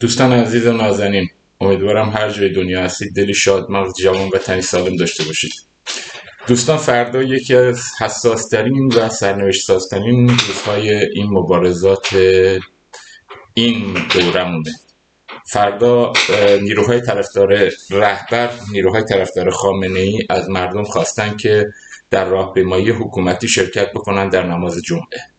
دوستان عزیز و نازنین امیدوارم هر جای دنیا هستید. دلی شاد مغز جوان و تنی سالم داشته باشید. دوستان فردا یکی از حساسترین و سرنوشت سازترین روزهای این مبارزات این دورمونه. فردا نیروهای طرفدار رهبر نیروهای طرفدار خامنه ای از مردم خواستن که در راهپیمایی حکومتی شرکت بکنن در نماز جمعه.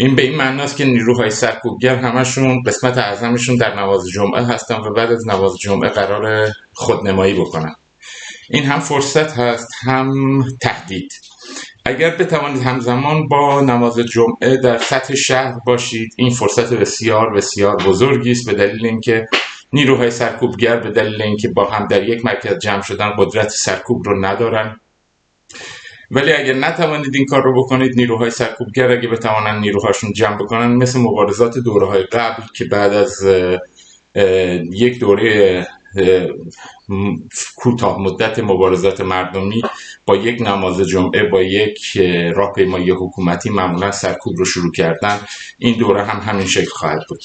این به این معنی است که نیروهای سرکوبگر همشون قسمت اعظمشون در نماز جمعه هستن و بعد از نماز جمعه قرار خودنمایی بکنن. این هم فرصت هست هم تهدید. اگر بتوانید همزمان با نماز جمعه در سطح شهر باشید این فرصت بسیار بسیار بزرگی است به دلیل اینکه نیروهای سرکوبگر به دلیل اینکه با هم در یک مرکز جمع شدن قدرت سرکوب رو ندارن. ولی اگر نتوانید این کار رو بکنید نیروهای سرکوبگر اگه بتوانن نیروهاشون جمع بکنن مثل مبارزات دوره های قبل که بعد از یک دوره کوتاه مدت مبارزات مردمی با یک نماز جمعه با یک راهپیمایی حکومتی معمولا سرکوب رو شروع کردن. این دوره هم همین شکل خواهد بود.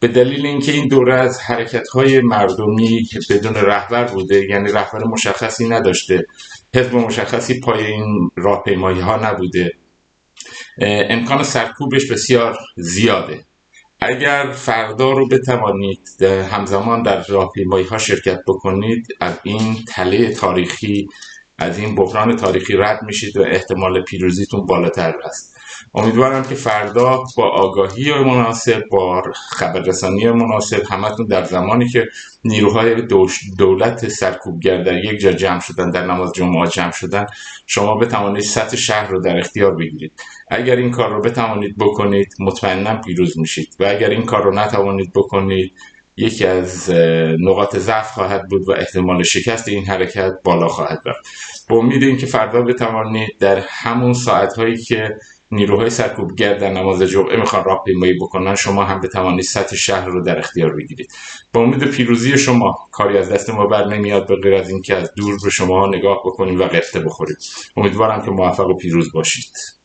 به دلیل اینکه این دوره از حرکت های مردمی بدون رهبر بوده یعنی رهبر مشخصی نداشته حزب مشخصی پای این راهپیمایی ها نبوده امکان سرکوبش بسیار زیاده. اگر فردا رو بتوانید همزمان در راهپیمایی ها شرکت بکنید از این تله تاریخی از این بحران تاریخی رد میشید و احتمال پیروزیتون بالاتر است. امیدوارم که فردا با آگاهی مناسب با خبررسانی مناسب همتون در زمانی که نیروهای دولت سرکوبگر در یک جا جمع شدن در نماز جمعه جمع شدن شما بتوانید سطح شهر رو در اختیار بگیرید. اگر این کار رو بتوانید بکنید مطمئنا پیروز میشید. و اگر این کار رو نتوانید بکنید یکی از نقاط ضعف خواهد بود و احتمال شکست این حرکت بالا خواهد رفت. با امید اینکه فردا بتوانید در همون ساعت هایی که نیروهای سرکوبگر در نماز جمعه می‌خوان راهپیمایی بکنن شما هم بتوانید سطح شهر رو در اختیار بگیرید. با امید پیروزی شما کاری از دست ما بر نمیاد به غیر از اینکه از دور به شما نگاه بکنیم و قفته بخورید امیدوارم که موفق و پیروز باشید.